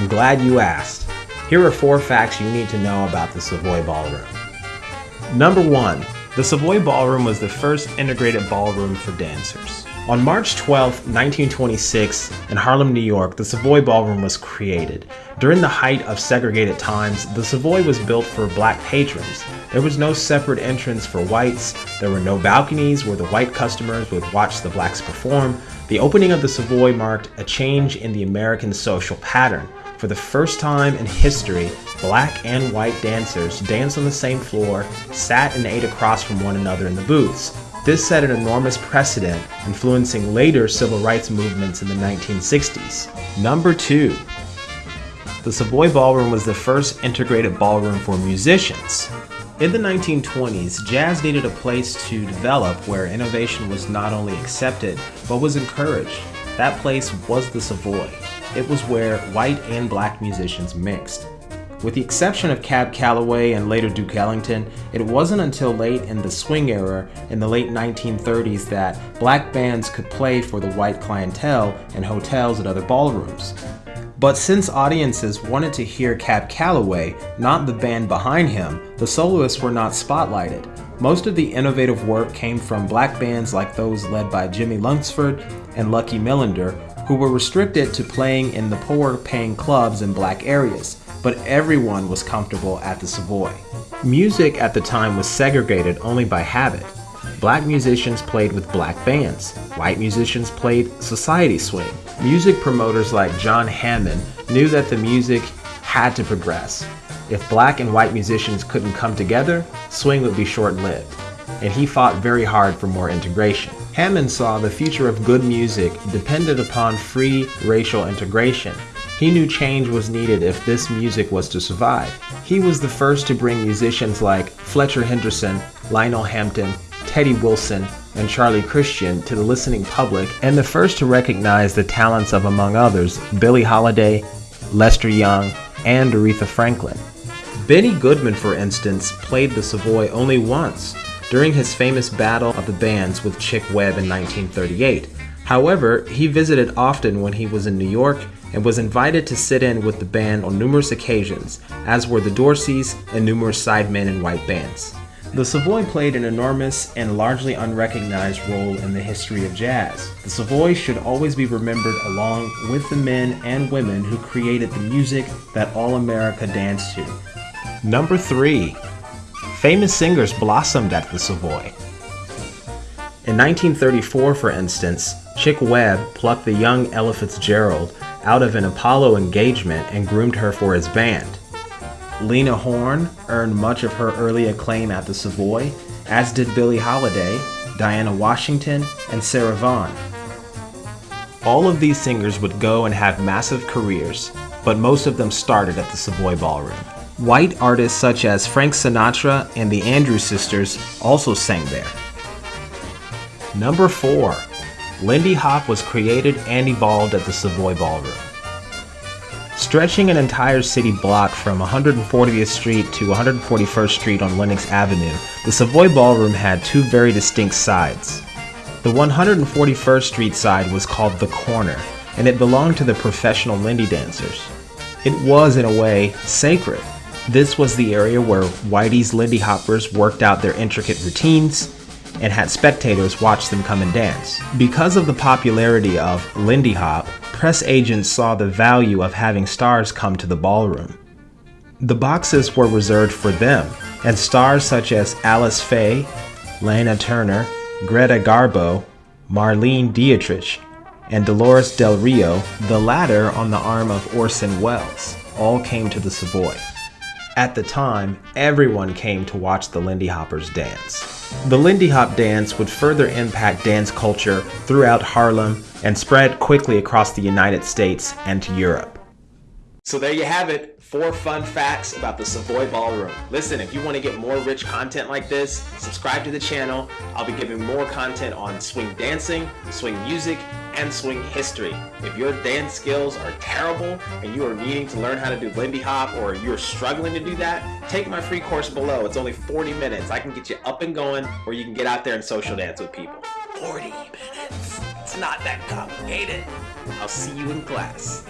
I'm glad you asked. Here are four facts you need to know about the Savoy Ballroom. Number one, the Savoy Ballroom was the first integrated ballroom for dancers. On March 12, 1926, in Harlem, New York, the Savoy Ballroom was created. During the height of segregated times, the Savoy was built for black patrons. There was no separate entrance for whites, there were no balconies where the white customers would watch the blacks perform. The opening of the Savoy marked a change in the American social pattern. For the first time in history, black and white dancers danced on the same floor, sat and ate across from one another in the booths. This set an enormous precedent, influencing later civil rights movements in the 1960s. Number 2. The Savoy Ballroom was the first integrated ballroom for musicians. In the 1920s, jazz needed a place to develop where innovation was not only accepted, but was encouraged. That place was the Savoy. It was where white and black musicians mixed. With the exception of Cab Calloway and later Duke Ellington, it wasn't until late in the swing era in the late 1930s that black bands could play for the white clientele in hotels and other ballrooms. But since audiences wanted to hear Cab Calloway, not the band behind him, the soloists were not spotlighted. Most of the innovative work came from black bands like those led by Jimmie Lunceford and Lucky Millinder, who were restricted to playing in the poor paying clubs in black areas but everyone was comfortable at the Savoy. Music at the time was segregated only by habit. Black musicians played with black bands. White musicians played society swing. Music promoters like John Hammond knew that the music had to progress. If black and white musicians couldn't come together, swing would be short-lived. And he fought very hard for more integration. Hammond saw the future of good music depended upon free racial integration he knew change was needed if this music was to survive. He was the first to bring musicians like Fletcher Henderson, Lionel Hampton, Teddy Wilson, and Charlie Christian to the listening public, and the first to recognize the talents of, among others, Billie Holiday, Lester Young, and Aretha Franklin. Benny Goodman, for instance, played the Savoy only once, during his famous battle of the bands with Chick Webb in 1938. However, he visited often when he was in New York and was invited to sit in with the band on numerous occasions, as were the Dorseys and numerous sidemen in white bands. The Savoy played an enormous and largely unrecognized role in the history of jazz. The Savoy should always be remembered along with the men and women who created the music that all America danced to. Number 3. Famous singers blossomed at the Savoy. In 1934, for instance, Chick Webb plucked the young Ella Fitzgerald out of an Apollo engagement and groomed her for his band. Lena Horne earned much of her early acclaim at the Savoy, as did Billie Holiday, Diana Washington, and Sarah Vaughan. All of these singers would go and have massive careers, but most of them started at the Savoy Ballroom. White artists such as Frank Sinatra and the Andrews Sisters also sang there. Number 4. Lindy Hop was created and evolved at the Savoy Ballroom. Stretching an entire city block from 140th Street to 141st Street on Lenox Avenue, the Savoy Ballroom had two very distinct sides. The 141st Street side was called The Corner, and it belonged to the professional Lindy dancers. It was, in a way, sacred. This was the area where Whitey's Lindy Hoppers worked out their intricate routines, and had spectators watch them come and dance. Because of the popularity of Lindy Hop, press agents saw the value of having stars come to the ballroom. The boxes were reserved for them, and stars such as Alice Faye, Lana Turner, Greta Garbo, Marlene Dietrich, and Dolores Del Rio, the latter on the arm of Orson Welles, all came to the Savoy. At the time, everyone came to watch the Lindy Hoppers dance. The Lindy Hop dance would further impact dance culture throughout Harlem and spread quickly across the United States and to Europe. So there you have it, four fun facts about the Savoy Ballroom. Listen, if you want to get more rich content like this, subscribe to the channel. I'll be giving more content on swing dancing, swing music, and swing history. If your dance skills are terrible and you are needing to learn how to do Lindy Hop or you're struggling to do that, take my free course below. It's only 40 minutes. I can get you up and going or you can get out there and social dance with people. 40 minutes. It's not that complicated. I'll see you in class.